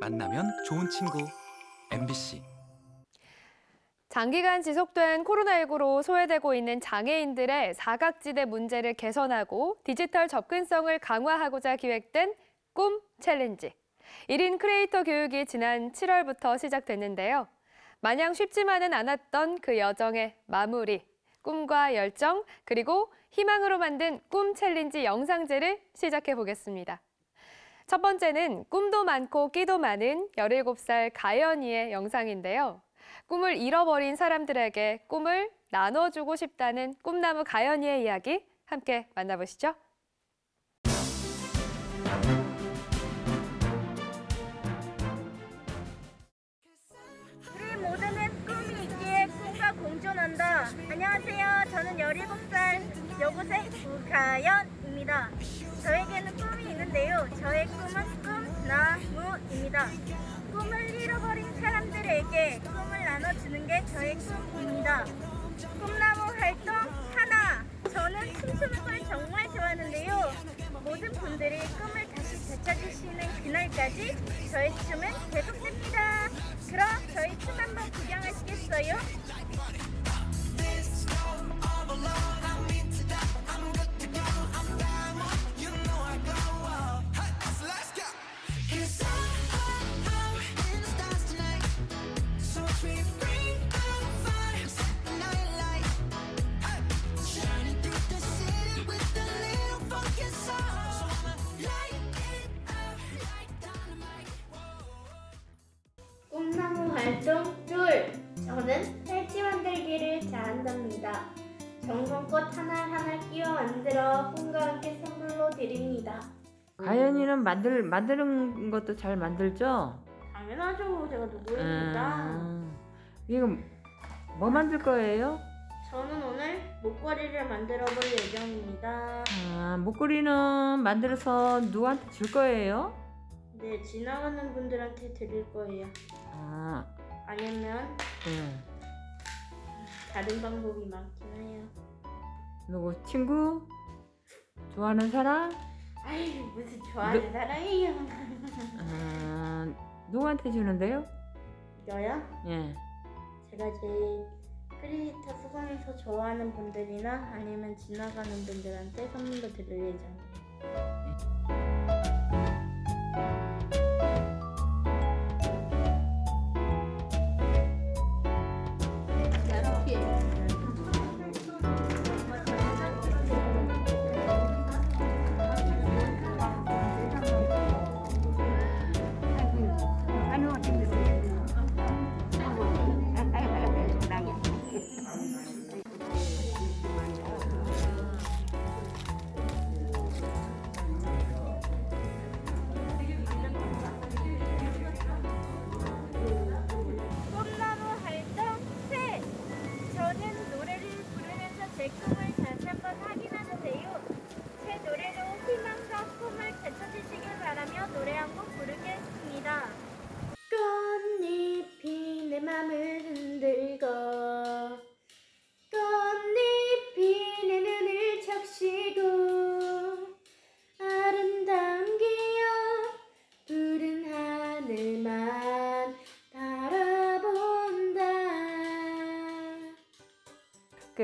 만나면 좋은 친구 MBC 장기간 지속된 코로나19로 소외되고 있는 장애인들의 사각지대 문제를 개선하고 디지털 접근성을 강화하고자 기획된 꿈 challenge. 1인 크리에이터 교육이 지난 7월부터 시작됐는데요. 마냥 쉽지만은 않았던 그 여정의 마무리, 꿈과 열정, 그리고 희망으로 만든 꿈 challenge 영상제를 시작해 보겠습니다. 첫 번째는 꿈도 많고 끼도 많은 17살 가연이의 영상인데요. 꿈을 잃어버린 사람들에게 꿈을 나눠주고 싶다는 꿈나무 가연이의 이야기 함께 만나보시죠. 꿈과 공존한다. 안녕하세요. 저는 17살 여고생 우가연입니다. 저에게는 꿈이 있는데요. 저의 꿈은 꿈나무입니다. 꿈을 잃어버린 사람들에게 꿈을 나눠주는 게 저의 꿈입니다. 꿈나무 활동 하나. 저는 춤추는 걸 정말 좋아하는데요. 모든 분들이 꿈을 다시 되찾으시는 그날까지 저의 춤은 계속됩니다. 그럼 저희 춤 한번 만들 만드는 것도 잘 만들죠? 당연하죠. 제가 누구입니다. 음, 이거 뭐 만들 거예요? 저는 오늘 목걸이를 만들어 볼 예정입니다. 아, 목걸이는 만들어서 누구한테 줄 거예요? 네, 지나가는 분들한테 드릴 거예요. 아, 아니면 응. 다른 방법이 많긴 해요. 누구 친구? 좋아하는 사람? 아이 무슨 좋아하는 사람이에요. 아, 누구한테 주는데요? 이거요? 예. 제가 제일 크리에이터 수강에서 좋아하는 분들이나 아니면 지나가는 분들한테 선물로 드릴 예정이에요.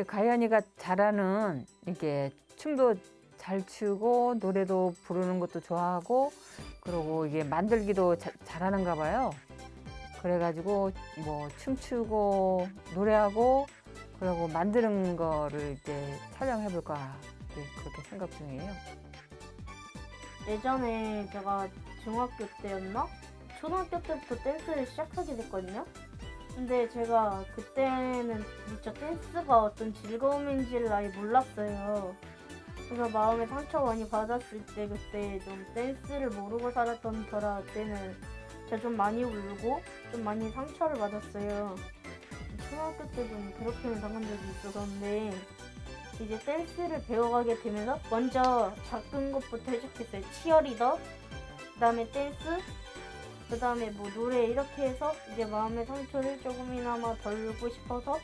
그 가연이가 잘하는 이게 춤도 잘 추고 노래도 부르는 것도 좋아하고 그리고 이게 만들기도 자- 잘하는가 봐요. 그래가지고 뭐 춤추고 노래하고 그리고 만드는 거를 이제 촬영해 볼까 그렇게 생각 중이에요. 예전에 제가 중학교 때였나? 초등학교 때부터 댄스를 시작하게 됐거든요. 근데 제가 그때는 진짜 댄스가 어떤 즐거움인지를 아예 몰랐어요. 그래서 마음에 상처 많이 받았을 때 그때 좀 댄스를 모르고 살았던 저라 때는 제가 좀 많이 울고 좀 많이 상처를 받았어요. 초등학교 때 좀 괴롭힘을 당한 적이 있었는데 이제 댄스를 배워가게 되면서 먼저 작은 것부터 시작했어요. 치어리더, 그 다음에 댄스, 그 다음에 뭐 노래 이렇게 해서 이제 마음의 상처를 조금이나마 덜고 싶어서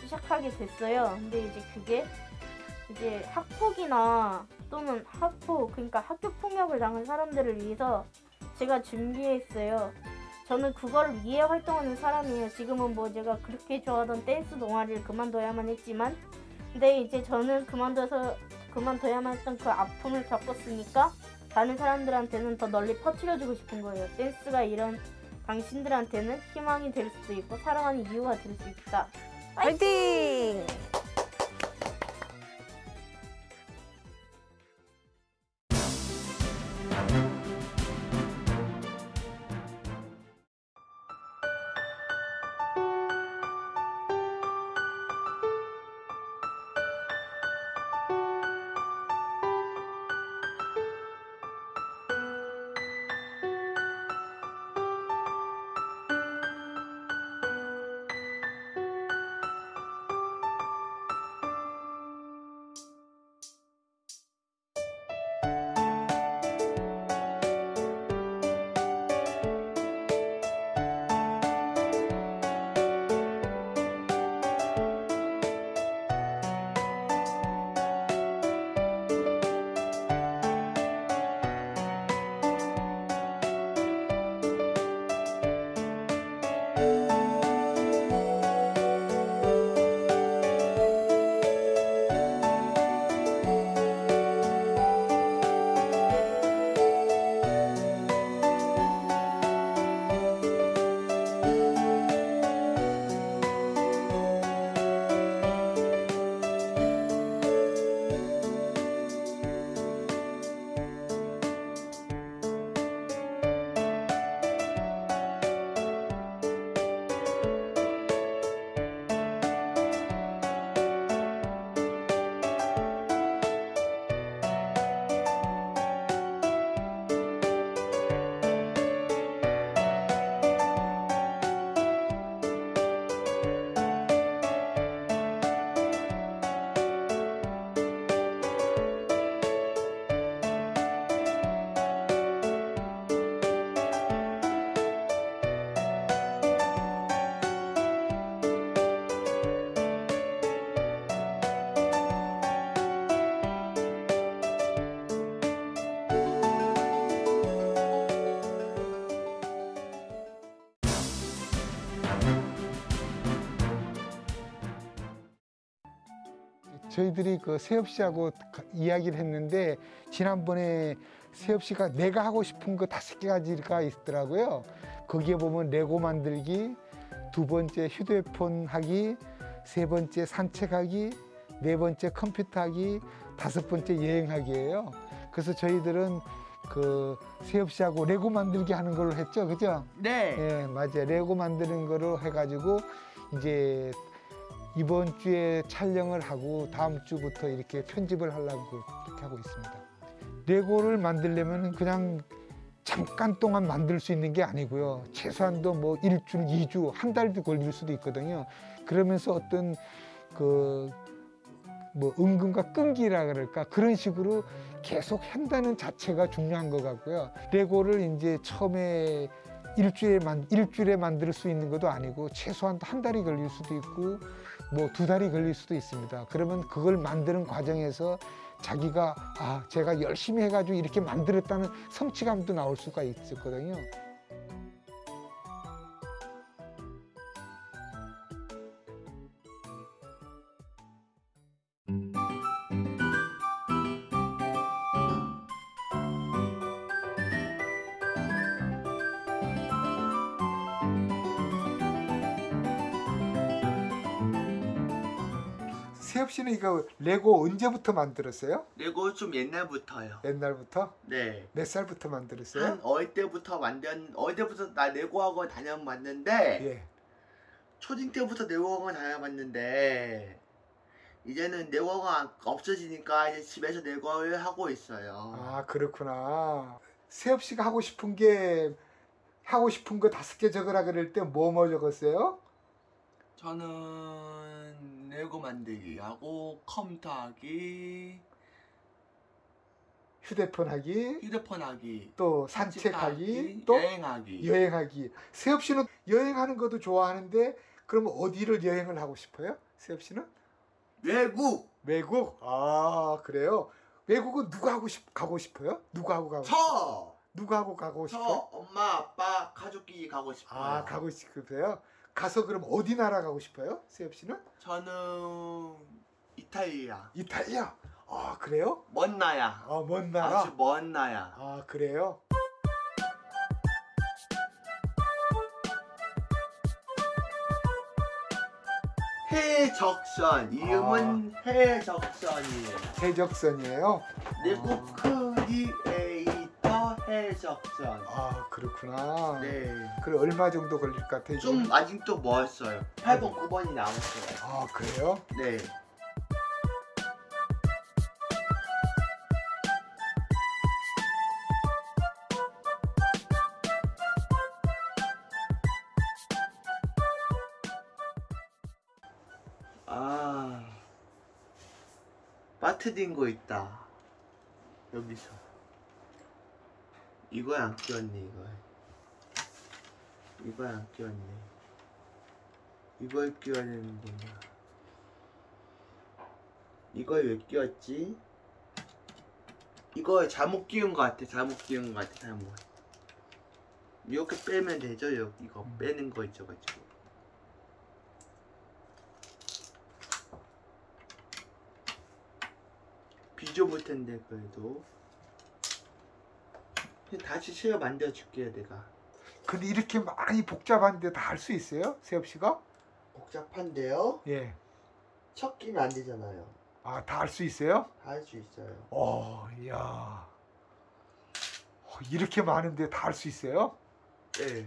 시작하게 됐어요. 근데 이제 그게 이제 학폭이나 또는 학폭, 그러니까 학교 폭력을 당한 사람들을 위해서 제가 준비했어요. 저는 그걸 위해 활동하는 사람이에요. 지금은 뭐 제가 그렇게 좋아하던 댄스 동아리를 그만둬야만 했지만, 근데 이제 저는 그만둬서 그만둬야만 했던 그 아픔을 겪었으니까 다른 사람들한테는 더 널리 퍼뜨려주고 싶은 거예요. 댄스가 이런 당신들한테는 희망이 될 수도 있고 사랑하는 이유가 될 수 있다. 화이팅! 저희들이 그 세엽 씨하고 가- 이야기를 했는데 지난번에 세엽 씨가 내가 하고 싶은 거 다섯 개 가지가 있더라고요. 거기에 보면 레고 만들기, 두 번째 휴대폰 하기, 세 번째 산책하기, 네 번째 컴퓨터 하기, 다섯 번째 여행하기예요. 그래서 저희들은 그 세엽 씨하고 레고 만들기 하는 걸로 했죠, 그죠? 네. 예, 맞아요. 레고 만드는 거로 해가지고 이제 이번 주에 촬영을 하고 다음 주부터 이렇게 편집을 하려고 그렇게 하고 있습니다. 레고를 만들려면 그냥 잠깐 동안 만들 수 있는 게 아니고요. 최소한도 뭐 일주일, 이주, 한 달도 걸릴 수도 있거든요. 그러면서 어떤 그 뭐 은근과 끈기라 그럴까 그런 식으로 계속 한다는 자체가 중요한 것 같고요. 레고를 이제 처음에 일주일에 만 일주일에 만들 수 있는 것도 아니고 최소한 한 달이 걸릴 수도 있고 뭐 두 달이 걸릴 수도 있습니다. 그러면 그걸 만드는 과정에서 자기가 아 제가 열심히 해가지고 이렇게 만들었다는 성취감도 나올 수가 있었거든요. 세엽 씨는 이거 레고 언제부터 만들었어요? 레고 좀 옛날부터요. 옛날부터 네. 몇 살부터 만들었어요? 한 어릴 때부터 만든 어릴 때부터 나 레고 학원 다녀봤는데 예. 초딩 때부터 레고 학원 다녀봤는데 이제는 레고 학원 없어지니까 이제 집에서 레고를 하고 있어요. 아 그렇구나. 세엽 씨가 하고 싶은 게 하고 싶은 거 다섯 개 적으라 그럴 때 뭐뭐 적었어요? 저는 레고 만들기 하고 컴퓨터 하기, 휴대폰 하기, 휴대폰 하기, 또 산책하기, 또 여행하기. 여행하기. 세엽 씨는 여행하는 것도 좋아하는데 그럼 어디를 여행을 하고 싶어요? 세엽 씨는 외국 외국. 아 그래요. 외국은 누가 하고 싶 가고 싶어요? 누가 하고 가고? 싶어요? 저 누구하고 가고 저 싶어요? 엄마 아빠 가족끼리 가고 싶어요. 아 가고 싶으세요? 가서 그럼 어디 나라 가고 싶어요? 세엽 씨는? 저는 이탈리아. 이탈리아. 아 그래요? 먼 나야. 아먼 나라. 아주 먼 나야. 아 그래요? 해적선 이름은 해적선이에요. 해적선이에요. 내국 크리에이터 해적선. 아 그렇구나. 네. 그럼 얼마 정도 걸릴 것 같아요? 지금? 좀 아직도 멀었어요. 8번, 9번이 남았어요. 아 그래요? 네. 아, 빠트린 거 있다. 여기서. 이거에 안 끼웠네, 이거에. 이거에 안 끼웠네. 이걸 끼워야 되는구나. 이걸 왜 끼웠지? 이거 잘못 끼운 것 같아. 잘못 끼운 것 같아. 잘못. 이렇게 빼면 되죠. 요 이거 빼는 거 있어가지고. 비좁을 텐데 그래도. 다시 새어 만들어 줄게요, 내가. 근데 이렇게 많이 복잡한데 다 할 수 있어요? 세엽 씨가? 복잡한데요? 예. 첫 끼면 안 되잖아요. 아 다 할 수 있어요? 다 할 수 있어요. 어, 이야. 어, 이렇게 많은데 다 할 수 있어요? 네.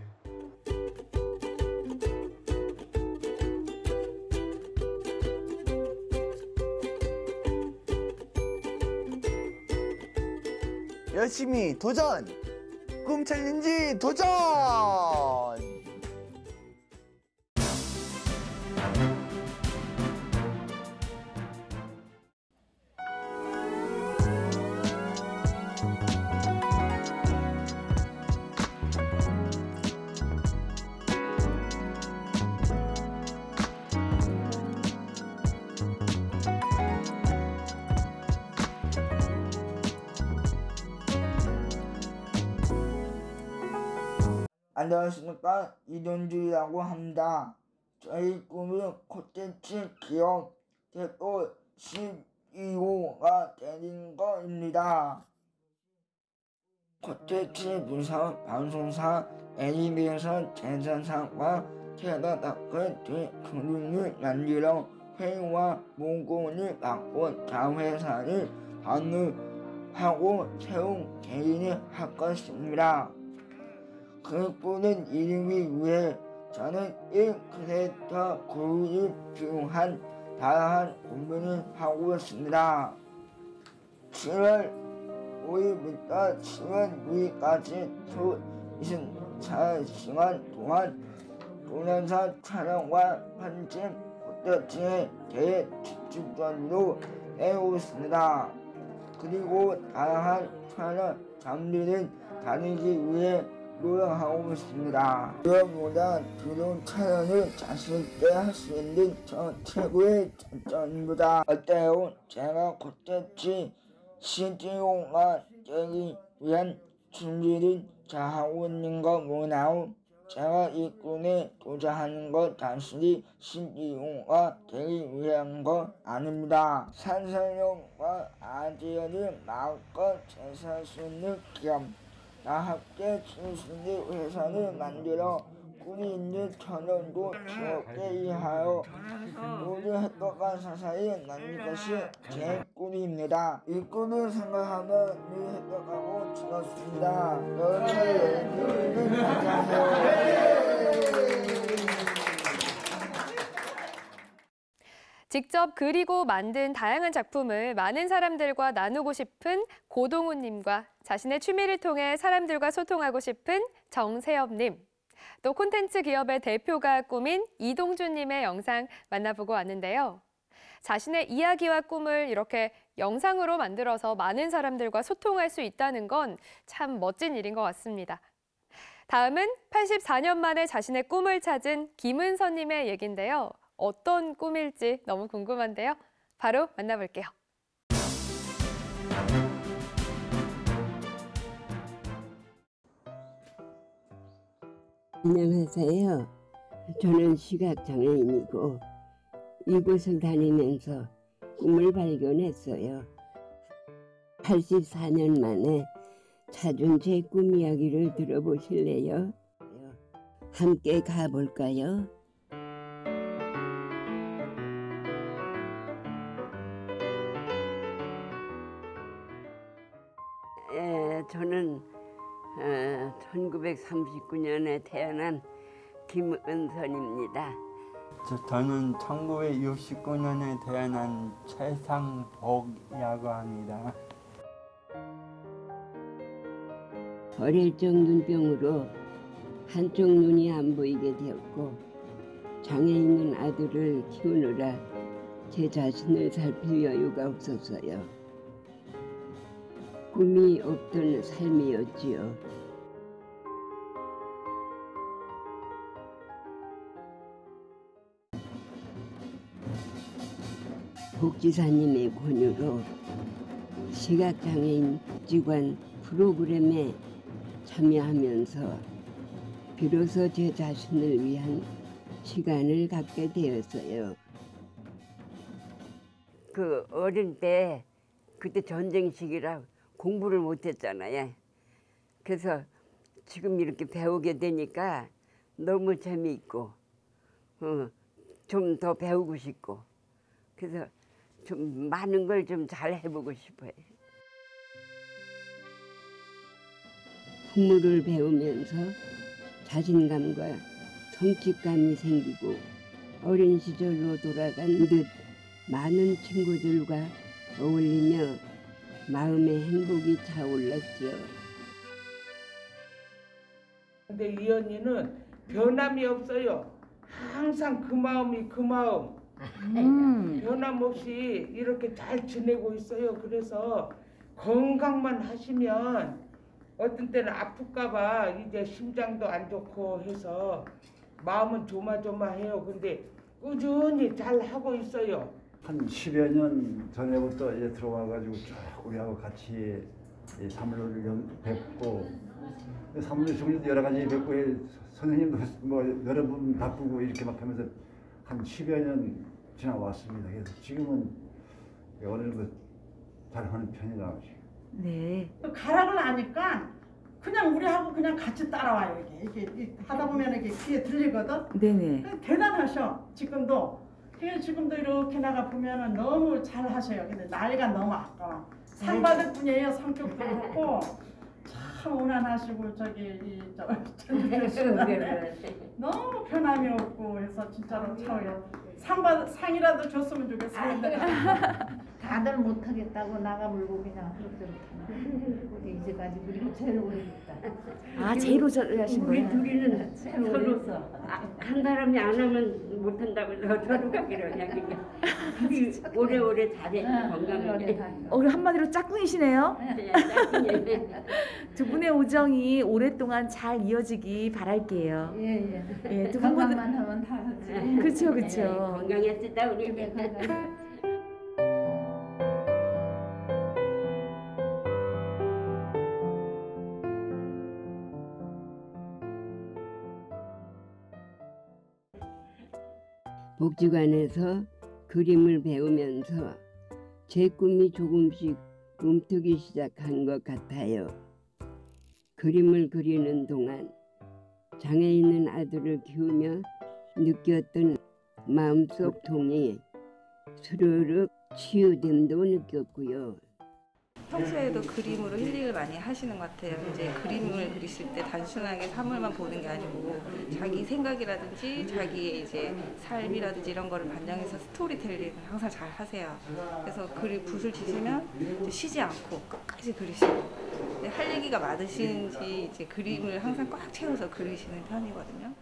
열심히 도전! 꿈 챌린지 도전! 안녕하십니까 이동주라고 합니다. 저희 꿈이 콘텐츠 기업 대표 12호가 되는 것입니다. 콘텐츠 분석 방송사 애니메이션 제작사과 테러다크 대그룹을 만들어 회의와 문건을 갖고 자회사를 방문하고 세운 개인이 할 것입니다. 그 꾸는 이름을 위해 저는 1크레이터 그룹이 필요한 다양한 고민을 하고 있습니다. 7월 5일부터 7월 6일까지 주 24시간 동안 동영상 촬영과 편집 콘텐츠에 대해 집중적으로 해오겠습니다. 그리고 다양한 촬영 장비를 다니기 위해 노력하고 있습니다. 무엇보다 드론 촬영을 자신있게 할 수 있는 저 최고의 장점입니다. 어때요? 제가 콘텐츠 CGO가 되기 위한 준비를 잘하고 있는 거 뭐나요? 제가 이 꿈에 도전하는 것 단순히 CGO가 되기 위한 거 아닙니다. 산소용과 아이디어를 마음껏 제시할 수 있는 기업 다 함께 진순이 회사를 만들어 꿈이 있는 천연도 즐겁게 일하여 모든 행복한 세상이 나는 것이 제 꿈입니다. 이 꿈을 생각하면 늘 행복하고 즐겁습니다. 여러분의 안녕하세요. 직접 그리고 만든 다양한 작품을 많은 사람들과 나누고 싶은 고동훈님과 자신의 취미를 통해 사람들과 소통하고 싶은 정세엽님, 또 콘텐츠 기업의 대표가 꾸민 이동준님의 영상 만나보고 왔는데요. 자신의 이야기와 꿈을 이렇게 영상으로 만들어서 많은 사람들과 소통할 수 있다는 건 참 멋진 일인 것 같습니다. 다음은 84년 만에 자신의 꿈을 찾은 김은서님의 얘긴데요. 어떤 꿈일지 너무 궁금한데요. 바로 안녕하세요. 저는 시각장애인이고 이곳을 다니면서 꿈을 발견했어요. 84년 만에 찾은 제 꿈 이야기를 들어보실래요? 함께 가볼까요? 1939년에 태어난 김은선입니다. 저, 저는 1969년에 태어난 최상복이라고 합니다. 어릴 적 눈병으로 한쪽 눈이 안 보이게 되었고 장애 있는 아들을 키우느라 제 자신을 살필 여유가 없었어요. 꿈이 없던 삶이었지요. 복지사님의 권유로 시각장애인 복지관 프로그램에 참여하면서 비로소 제 자신을 위한 시간을 갖게 되었어요. 그 어릴 때 그때 전쟁 시기라 공부를 못했잖아요. 그래서 지금 이렇게 배우게 되니까 너무 재미있고 어, 좀 더 배우고 싶고 그래서 좀 많은 걸 좀 잘 해보고 싶어요. 풍물을 배우면서 자신감과 성취감이 생기고 어린 시절로 돌아간 듯 많은 친구들과 어울리며 마음의 행복이 차올랐지요. 근데 이 언니는 변함이 없어요. 항상 그 마음이 그 마음. 변함없이 이렇게 잘 지내고 있어요. 그래서 건강만 하시면 어떤 때는 아플까봐 이제 심장도 안 좋고 해서 마음은 조마조마해요. 근데 꾸준히 잘 하고 있어요. 한 10여 년 전에부터 이제 들어와가지고 쭉 우리하고 같이 이 사물을 연- 뵙고 사물을 중에도 여러 가지 뵙고 이 선생님도 뭐 여러 분 바쁘고 이렇게 막 하면서 한 10여 년 지나왔습니다. 그래서 지금은 어느 정도 잘하는 편이라고 지금. 네. 가락을 아니까 그냥 우리하고 그냥 같이 따라와요. 이게, 이게, 하다 보면 이게 귀에 들리거든. 네네. 대단하셔. 지금도. 그게 지금도 이렇게 나가 보면은 너무 잘 하셔요. 근데 나이가 너무 아까워. 상 받을 뿐이에요. 성격도 그렇고 참 온화하시고 저기 이저 너무 변함이 없고 해서 진짜로 차워요. 상 받, 상이라도 줬으면 좋겠습니다. 다들 못하겠다고 나가 물고 그냥 그렇게 이제까지 그리고 제일 오래 했다. 아, 제일 오래 하신 우리 거예요? 둘이는 제일 서로. 아, 한 사람이 안 하면 못한다고 서로 가기로 그냥 둘이 오래오래 잘해 건강하게 어, 우리 한마디로 짝꿍이시네요. 두 분의 우정이 오랫동안 잘 이어지기 바랄게요. 예 예. 예, 두 분은 건강만 하면 다 하지. 그렇죠, 네, 그렇죠. 건강했다 우리 복지관에서 그림을 배우면서 제 꿈이 조금씩 움트기 시작한 것 같아요. 그림을 그리는 동안 장애 있는 아들을 키우며 느꼈던 마음속 통이 스르륵 치유됨도 느꼈고요. 평소에도 그림으로 힐링을 많이 하시는 것 같아요. 이제 그림을 그리실 때 단순하게 사물만 보는 게 아니고 자기 생각이라든지 자기의 이제 삶이라든지 이런 거를 반영해서 스토리텔링을 항상 잘 하세요. 그래서 그리 붓을 치시면 쉬지 않고 끝까지 그리시고 할 얘기가 많으신지 이제 그림을 항상 꽉 채워서 그리시는 편이거든요.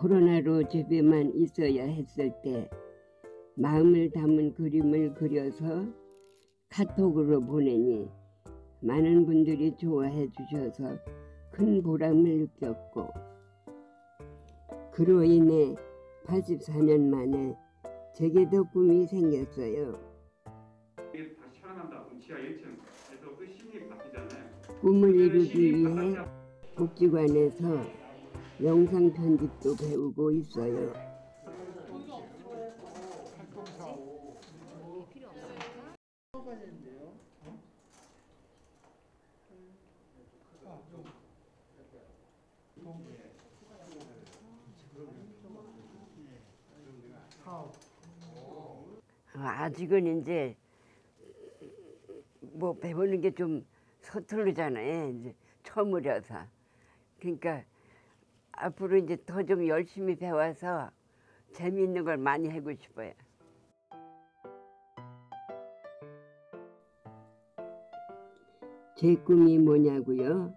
코로나로 집에만 있어야 했을 때 마음을 담은 그림을 그려서 카톡으로 보내니 많은 분들이 좋아해 주셔서 큰 보람을 느꼈고 그로 인해 84년 만에 제게도 꿈이 생겼어요. 다시 살아난다. 지하 1층에서 그 신이 바뀌잖아요. 꿈을 이루기 위해 복지관에서 영상 편집도 배우고 있어요. 아직은 이제 뭐 배우는 게 좀 서투르잖아요. 이제 처음이라서. 그러니까 앞으로 이제 더 좀 열심히 배워서 재미있는 걸 많이 하고 싶어요. 제 꿈이 뭐냐고요?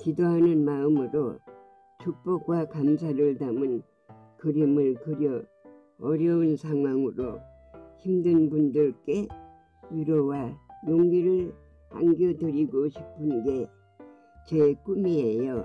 기도하는 마음으로 축복과 감사를 담은 그림을 그려 어려운 상황으로 힘든 분들께 위로와 용기를 안겨드리고 싶은 게 제 꿈이에요.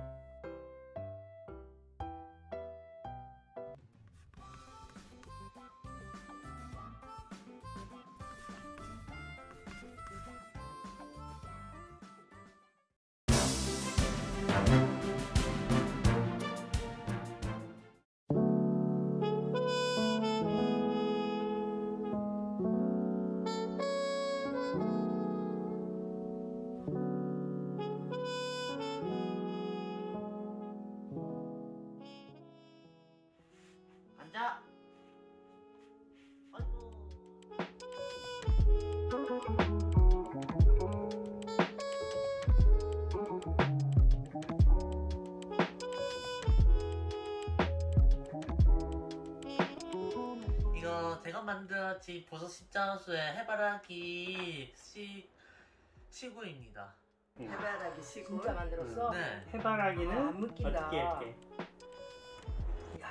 묶인다. 어떻게 이렇게?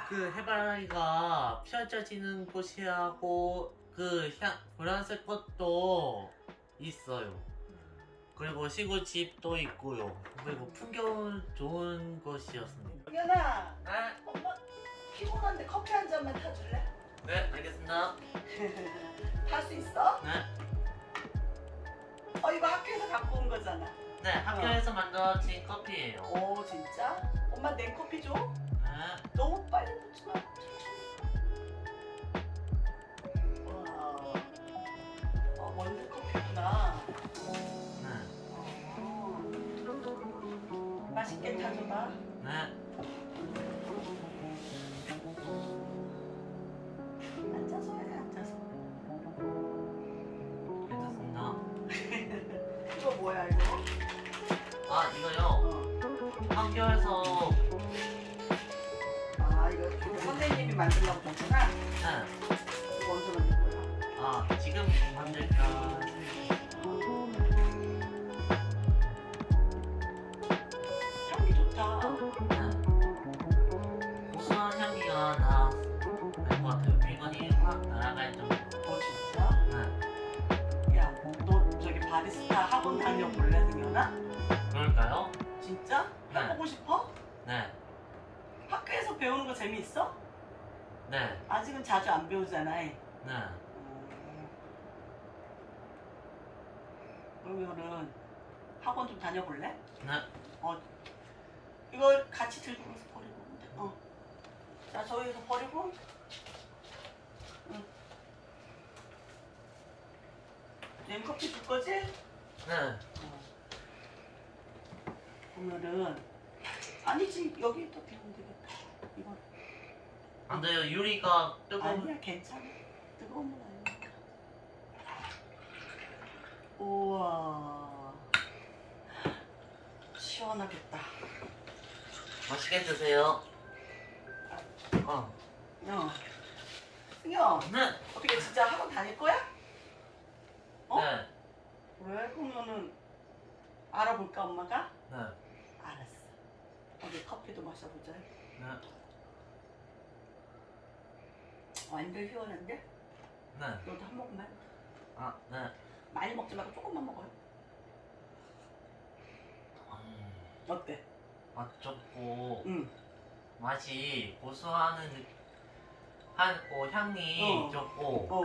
그 해바라기가 펼쳐지는 곳이하고 그 향, 보라색 것도 있어요. 그리고 시골집도 있고요. 그리고 풍경 좋은 곳이었습니다. 연아, 엄마 피곤한데 커피 한 잔만 타줄래? 네, 알겠습니다. 탈 수 있어? 네. 어 이거 학교에서 갖고 온 거잖아. 네, 학교에서 만들어진 커피예요. 오 진짜? 엄마 냉커피 줘? 네. 너무 빨리 놓지 마. 와, 어, 원두 커피구나. 어. 맛있게 타줘봐. 네. 앉아서 해, 앉아서. 괜찮습니다. 이거 뭐야 이거? 아, 이거요. 학교에서 아 이거 선생님이 만들라고 줬구나. 네. 이거 언제 만들 거야? 아, 지금 만들까? 향기 좋다. 고소한 향기가 나것 같아요. 물건이 확 날아갈 정도. 어 진짜? 네. 야, 너 저기 바리스타 학원 다녀볼래 승현아? 그럴까요? 진짜? 네. 해보고 싶어? 네. 학교에서 배우는 거 재미있어? 네. 아직은 자주 안 배우잖아. 네. 그러면은 학원 좀 다녀볼래? 네. 어, 이걸 같이 들고 가서 버리고. 어. 자, 저기서 버리고. 응. 냉커피 줄 거지? 네. 보면은 아니지 여기 또 비우면 되겠다. 이거 안 돼요. 유리가 뜨거운. 아니야 괜찮아. 뜨거운 물 아니니까. 우와 시원하겠다. 맛있게 드세요. 어. 어. 승현. 네. 어떻게 진짜 학원 다닐 거야? 어? 네. 왜 그러면은 알아볼까 엄마가? 네. 알았어. 어디 커피도 마셔보자. 네. 완전 시원한데? 네. 너도 한 모금만. 아, 네. 많이 먹지 말고 조금만 먹어요. 어때? 맛 좋고 응. 맛이 고소하는 느- 하고 향이 어. 좋고 어.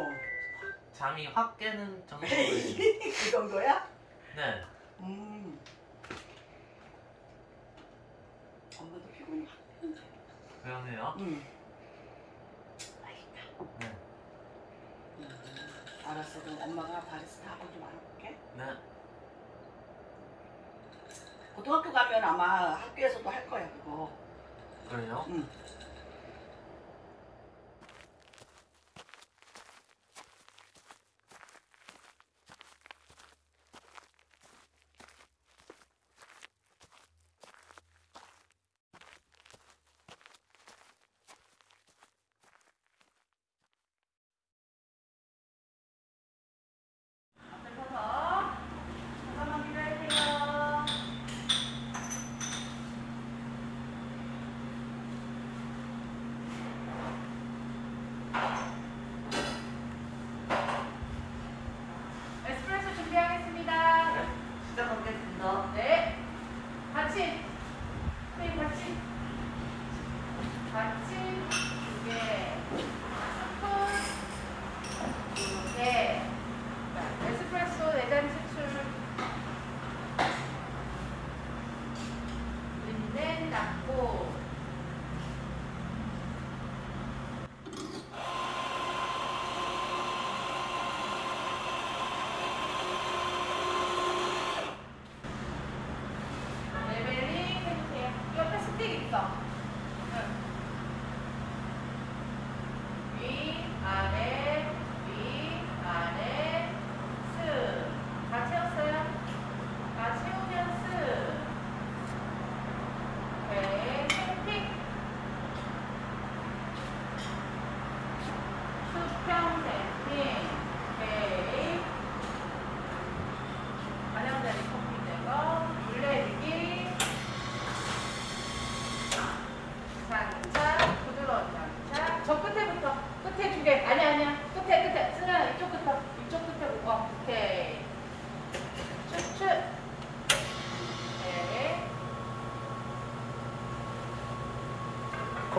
잠이 확 깨는 정도예요. 그 정도야? 네. 음. 그러네요. 응. 네. 알았어. 그럼 엄마가 바리스타 학원 좀 알아볼게. 네. 고등학교 가면 아마 학교에서도 할 거야 그거. 그래요? 응.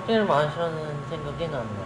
1만 원이라는 생각이 나네.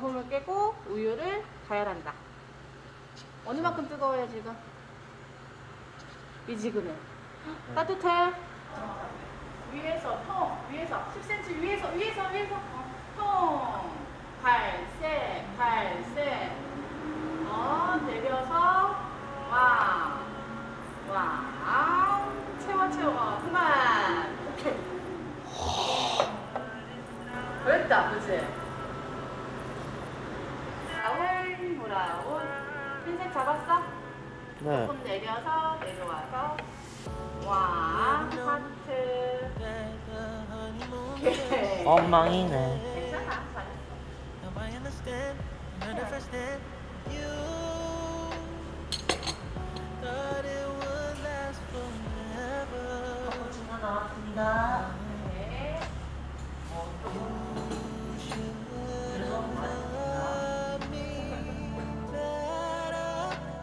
거품을 깨고 우유를 가열한다. 어느 만큼 뜨거워요 지금? 미지근해. 따뜻해. 위에서 통 위에서 10cm 위에서 위에서 위에서 어, 통 발세 발세. 어 내려서 와 와 채워 채워. 어, 그만. 오케이. 됐다 그치 브라운 브라운 흰색 잡았어? 네. 조금 내려서 내려와서 와 하트 오케이 엉망이네. 괜찮아 forever. 지나 나왔습니다.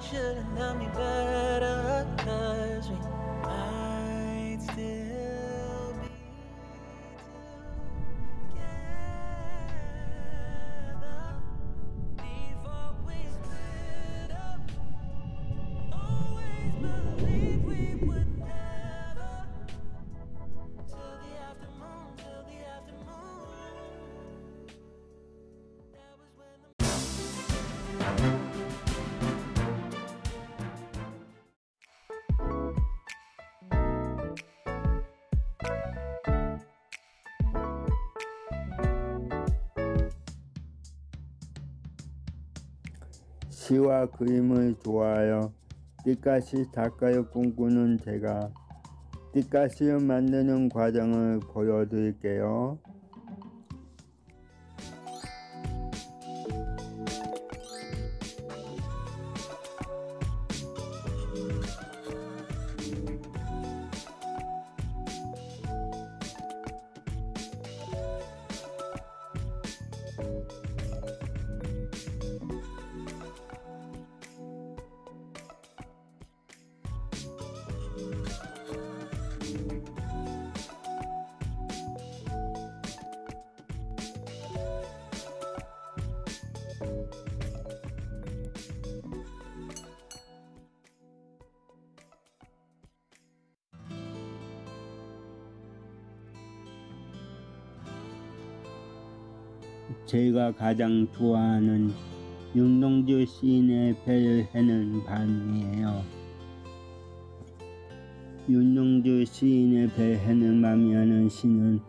Should've known me better, cause we 시와 그림을 좋아하여 띠까시 작가를 꿈꾸는 제가 띠까시를 만드는 과정을 보여드릴게요. 제가 가장 좋아하는 윤동주 시인의 배를 해는 밤이에요. 윤동주 시인의 배 해는 밤이라는 시는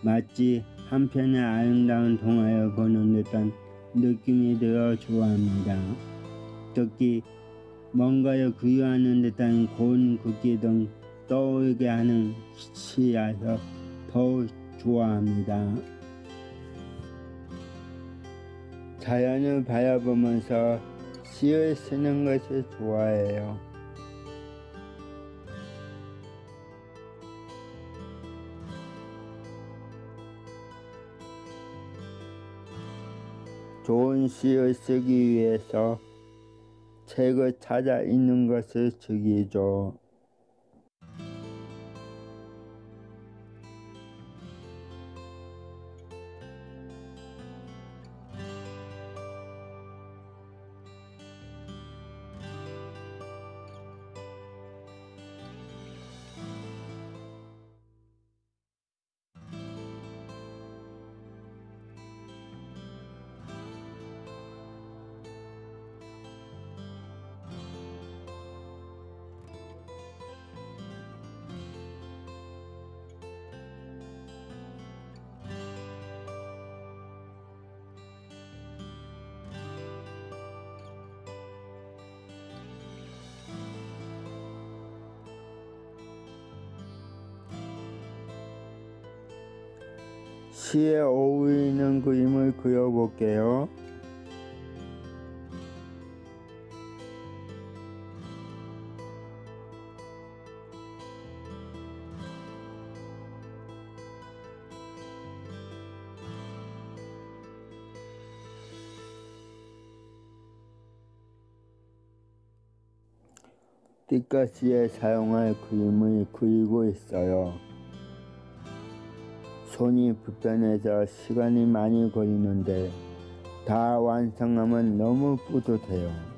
마치 한편의 아름다운 동화를 보는 듯한 느낌이 들어 좋아합니다. 특히 뭔가를 그리워하는 듯한 고운 글귀 등 떠오르게 하는 시라서 더욱 좋아합니다. 자연을 바라보면서 시를 쓰는 것을 좋아해요. 좋은 시를 쓰기 위해서 책을 찾아 읽는 것을 즐기죠. 시에 어울리는 그림을 그려볼게요. 띠까시에 사용할 그림을 그리고 있어요. 손이 불편해서 시간이 많이 걸리는데 다 완성하면 너무 뿌듯해요.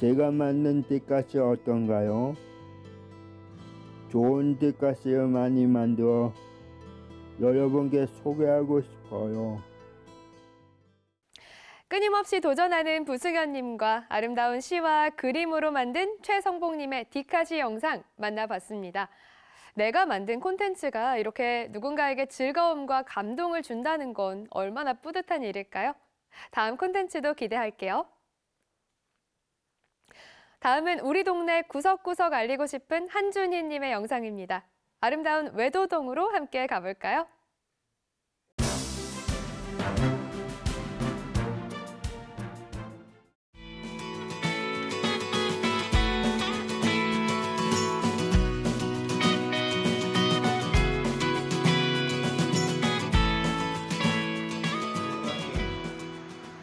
제가 만든 띠까시 어떤가요? 좋은 띠까시를 많이 만들어 여러분께 소개하고 싶어요. 끊임없이 도전하는 부승현님과 아름다운 시와 그림으로 만든 최성복님의 디카시 영상 만나봤습니다. 내가 만든 콘텐츠가 이렇게 누군가에게 즐거움과 감동을 준다는 건 얼마나 뿌듯한 일일까요? 다음 콘텐츠도 기대할게요. 다음은 우리 동네 구석구석 알리고 싶은 한준희님의 영상입니다. 아름다운 외도동으로 함께 가볼까요?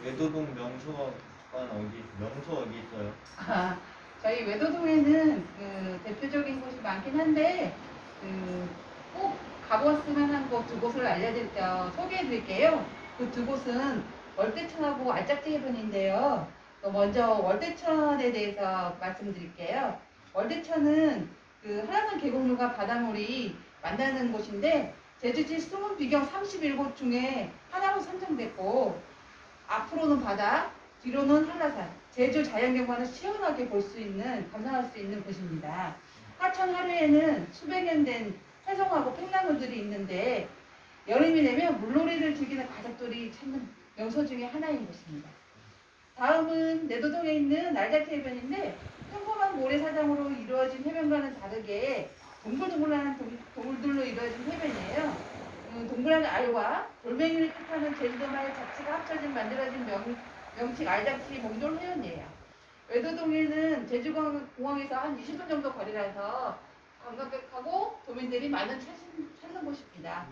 외도동 명소 관 어디 명소 어디 있어요? 아, 저희 외도동에는 그 대표적인 곳이 많긴 한데 그꼭 가보았으면 한 곳 두 곳을 알려드릴 어, 소개해드릴게요. 그 두 곳은 월대천하고 알짝지 해변인데요. 또 먼저 월대천에 대해서 말씀드릴게요. 월대천은 그 한라산 계곡물과 바닷물이 만나는 곳인데 제주지 숨은 비경 31곳 중에 하나로 선정됐고 앞으로는 바다, 뒤로는 한라산, 제주 자연경관을 시원하게 볼 수 있는, 감상할 수 있는 곳입니다. 하천 하류에는 수백 년 된 해송하고 팽나무들이 있는데 여름이 되면 물놀이를 즐기는 가족들이 찾는 명소 중에 하나인 곳입니다. 다음은 내도동에 있는 날자태 해변인데 평범한 모래사장으로 이루어진 해변과는 다르게 동글동글한 동- 동굴들로 이루어진 해변이에요. 음, 동그란 알과 돌멩이를 뜻하는 제주도만의 자체가 합쳐진 만들어진 명, 명칭 알자치 몽돌 해변이에요. 외도동에는 제주공항에서 한 20분 정도 거리라서 관광객하고 도민들이 많은 찾는 곳입니다.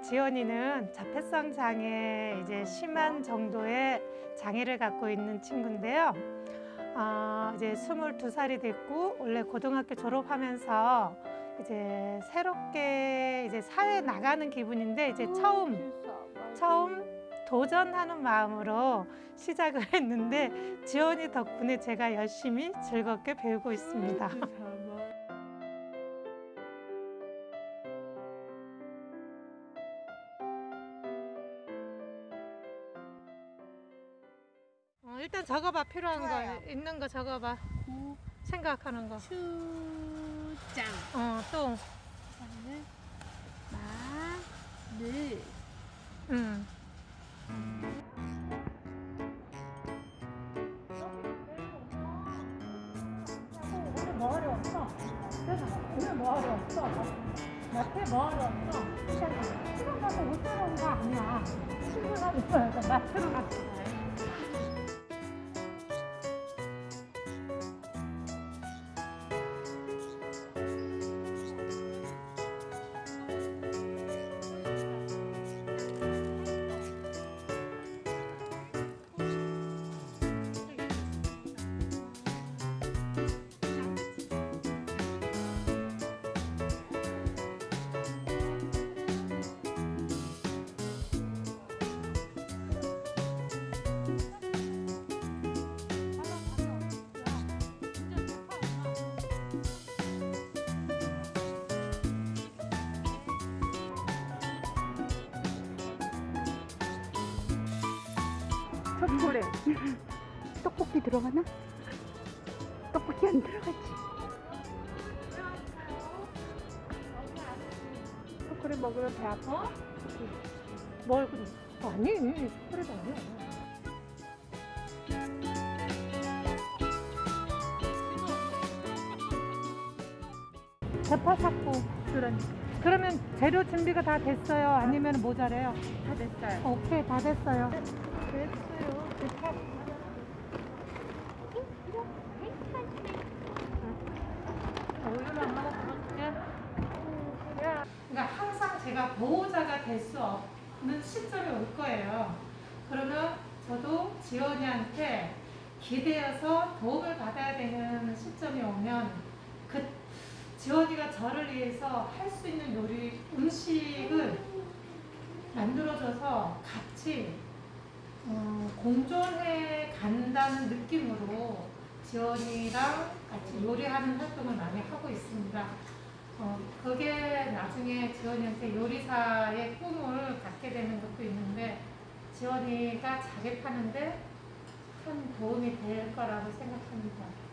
우리 지연이는 자폐성 장애 이제 심한 정도의 장애를 갖고 있는 친구인데요. 아, 이제 22살이 됐고 원래 고등학교 졸업하면서 이제 새롭게 이제 사회에 나가는 기분인데 이제 처음 처음 도전하는 마음으로 시작을 했는데 지연이 덕분에 제가 열심히 즐겁게 배우고 있습니다. 적어봐 필요한 거 있는 거 적어봐 생각하는 거 추장 어 또 마늘 응. 오늘 뭐 하러 왔어? 오늘 뭐 하러 왔어? 마트에 뭐 하러 왔어? 시간 가서 못 들어온 거 아니야 출근하는 거야 마트로 갔어 초콜릿 떡볶이 들어가나? 떡볶이 안 들어가지 초콜릿 먹으면 배 아파? 뭘? 아니 초콜릿 아니야 대파 샀고 그러니 그러면 재료 준비가 다 됐어요? 아니면 모자래요? 다 됐어요 오케이 다 됐어요 그러니까 항상 제가 보호자가 될 수 없는 시점이 올 거예요. 그러면 저도 지연이한테 기대어서 도움을 받아야 되는 시점이 오면 그 지원이가 저를 위해서 할 수 있는 요리 음식을 만들어줘서 같이 어, 공존해 간다는 느낌으로 지원이랑 같이 요리하는 활동을 많이 하고 있습니다. 어, 그게 나중에 지원이한테 요리사의 꿈을 갖게 되는 것도 있는데 지원이가 자립하는데 큰 도움이 될 거라고 생각합니다.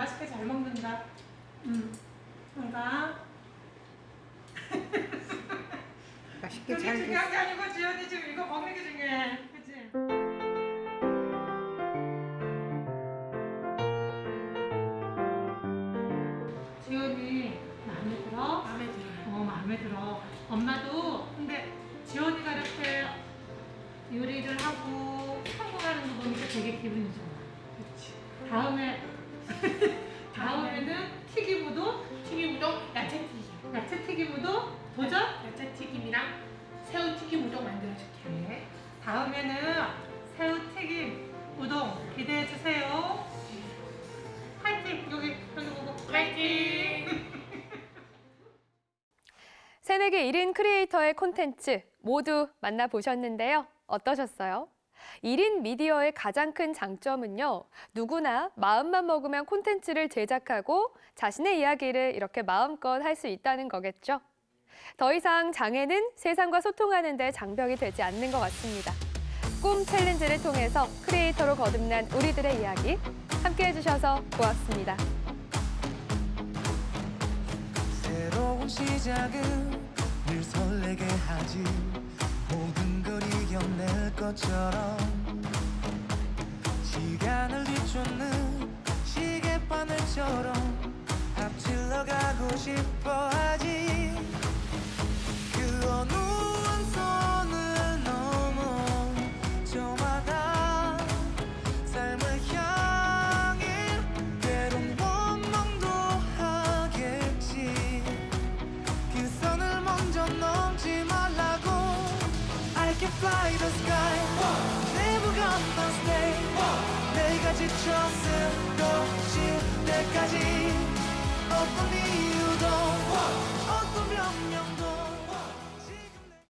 맛있게 잘 먹는다. 응. 새내기 1인 크리에이터의 콘텐츠 모두 만나보셨는데요. 어떠셨어요? 1인 미디어의 가장 큰 장점은요. 누구나 마음만 먹으면 콘텐츠를 제작하고 자신의 이야기를 이렇게 마음껏 할 수 있다는 거겠죠. 더 이상 장애는 세상과 소통하는 데 장벽이 되지 않는 것 같습니다. 꿈 챌린지를 통해서 크리에이터로 거듭난 우리들의 이야기 함께 해 주셔서 고맙습니다. 시작은 늘 설레게 하지. 모든 걸 이겨낼 것처럼. 시간을 뒤쫓는 시계바늘처럼 앞질러 가고 싶어 하지. 그 어느 쓰러질 때